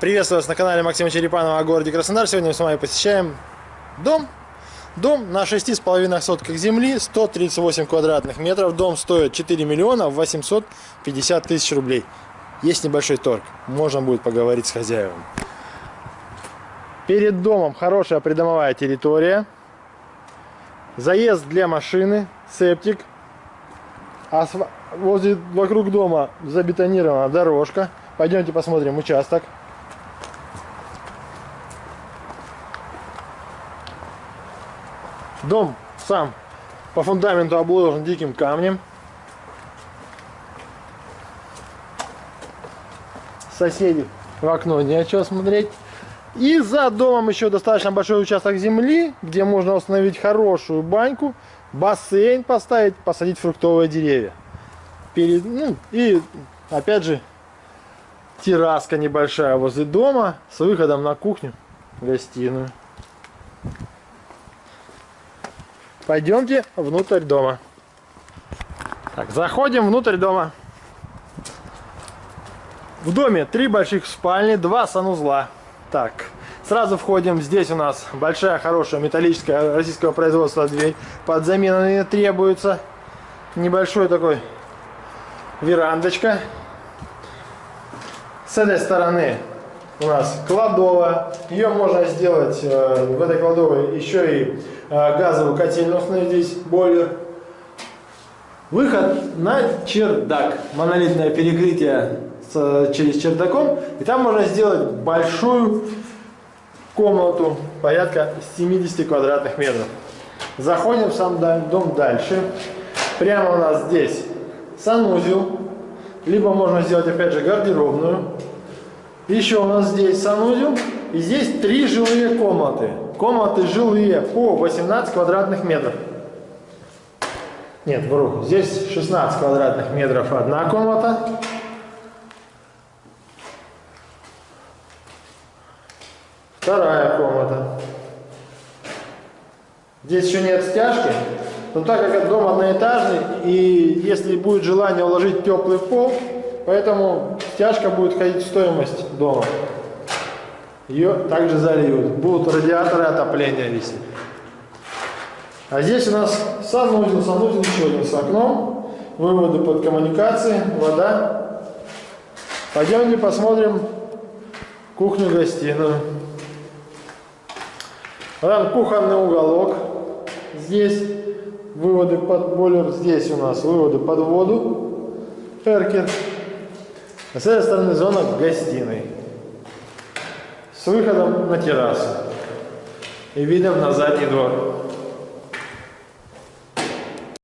Приветствую вас на канале Максима Черепанова о городе Краснодар. Сегодня мы с вами посещаем дом. Дом на 6,5 сотках земли, 138 квадратных метров. Дом стоит 4 миллиона 850 тысяч рублей. Есть небольшой торг. Можно будет поговорить с хозяевом. Перед домом хорошая придомовая территория. Заезд для машины, септик. Асф... Возле, вокруг дома забетонирована дорожка. Пойдемте посмотрим участок. Дом сам по фундаменту обложен диким камнем. Соседи в окно не о чем смотреть. И за домом еще достаточно большой участок земли, где можно установить хорошую баньку, бассейн поставить, посадить фруктовые деревья. Перед, ну, и опять же терраска небольшая возле дома с выходом на кухню, гостиную. Пойдемте внутрь дома. Так, заходим внутрь дома. В доме три больших спальни, два санузла. Так, сразу входим. Здесь у нас большая, хорошая металлическая российского производства дверь. Под замену не требуется. Небольшой такой верандочка. С этой стороны у нас кладовая. Ее можно сделать э, в этой кладовой еще и э, газовую котельную установить бойлер. Выход на чердак. Монолитное перекрытие с, через чердаком. И там можно сделать большую комнату, порядка 70 квадратных метров. Заходим в сам дом дальше. Прямо у нас здесь санузел. Либо можно сделать опять же гардеробную. Еще у нас здесь санузел. И здесь три жилые комнаты. Комнаты жилые по 18 квадратных метров. Нет, вру. Здесь 16 квадратных метров одна комната. Вторая комната. Здесь еще нет стяжки. Но так как дом одноэтажный, и если будет желание уложить теплый пол, поэтому стяжка будет входить в стоимость дома. Ее также зальют. Будут радиаторы отопления висеть. А здесь у нас санузел, санузел еще один с окном, выводы под коммуникации, вода. Пойдемте посмотрим кухню-гостиную. Вот кухонный уголок. Здесь выводы под бойлер. Здесь у нас выводы под воду. Эркер. А с этой стороны зона гостиной. С выходом на террасу. И видом на задний двор.